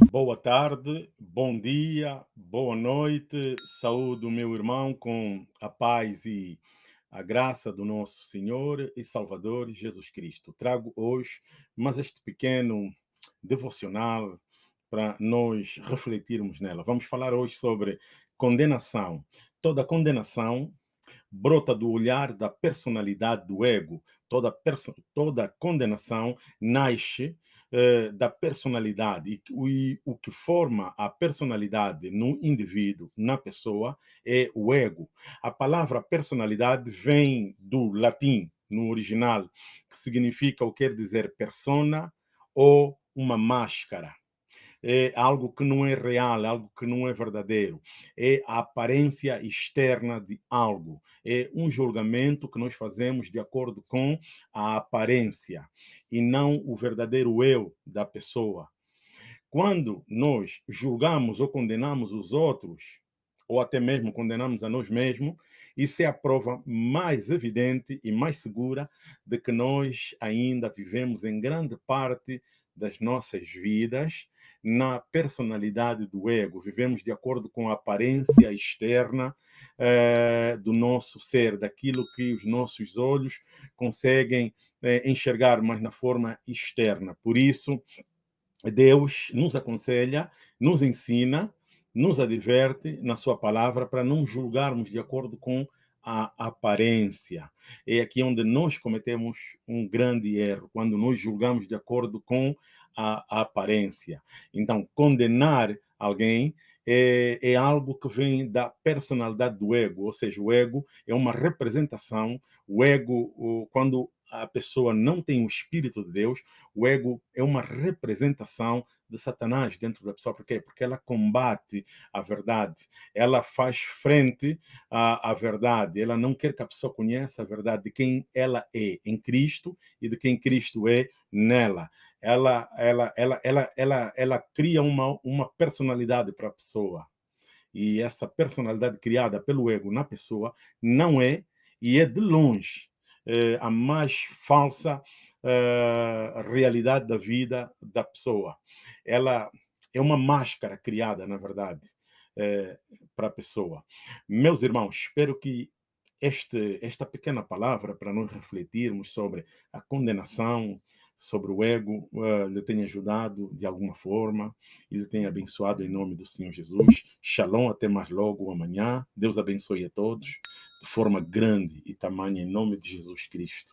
Boa tarde, bom dia, boa noite, saúde, meu irmão, com a paz e a graça do nosso Senhor e Salvador Jesus Cristo. Trago hoje mais este pequeno devocional para nós refletirmos nela. Vamos falar hoje sobre condenação. Toda condenação brota do olhar da personalidade do ego. Toda, toda condenação nasce eh, da personalidade. E, e o que forma a personalidade no indivíduo, na pessoa, é o ego. A palavra personalidade vem do latim, no original, que significa ou quer dizer persona ou uma máscara é algo que não é real, é algo que não é verdadeiro. É a aparência externa de algo. É um julgamento que nós fazemos de acordo com a aparência e não o verdadeiro eu da pessoa. Quando nós julgamos ou condenamos os outros, ou até mesmo condenamos a nós mesmos, isso é a prova mais evidente e mais segura de que nós ainda vivemos em grande parte das nossas vidas na personalidade do ego. Vivemos de acordo com a aparência externa eh, do nosso ser, daquilo que os nossos olhos conseguem eh, enxergar, mas na forma externa. Por isso, Deus nos aconselha, nos ensina, nos adverte na sua palavra para não julgarmos de acordo com a aparência. É aqui onde nós cometemos um grande erro, quando nós julgamos de acordo com a, a aparência. Então, condenar alguém é, é, algo que vem da personalidade do ego, ou seja, o ego é uma representação, o ego, quando a pessoa não tem o Espírito de Deus, o ego é uma representação de Satanás dentro da pessoa. Por quê? Porque ela combate a verdade, ela faz frente à, à verdade, ela não quer que a pessoa conheça a verdade de quem ela é em Cristo e de quem Cristo é nela. Ela, ela, ela, ela, ela, ela cria uma, uma personalidade para a pessoa. E essa personalidade criada pelo ego na pessoa não é, e é de longe, eh, a mais falsa eh, realidade da vida da pessoa. Ela é uma máscara criada, na verdade, eh, para a pessoa. Meus irmãos, espero que este, esta pequena palavra para nós refletirmos sobre a condenação, sobre o ego, uh, lhe tenha ajudado de alguma forma e lhe tenha abençoado em nome do Senhor Jesus. Shalom, até mais logo amanhã. Deus abençoe a todos de forma grande e tamanha, em nome de Jesus Cristo.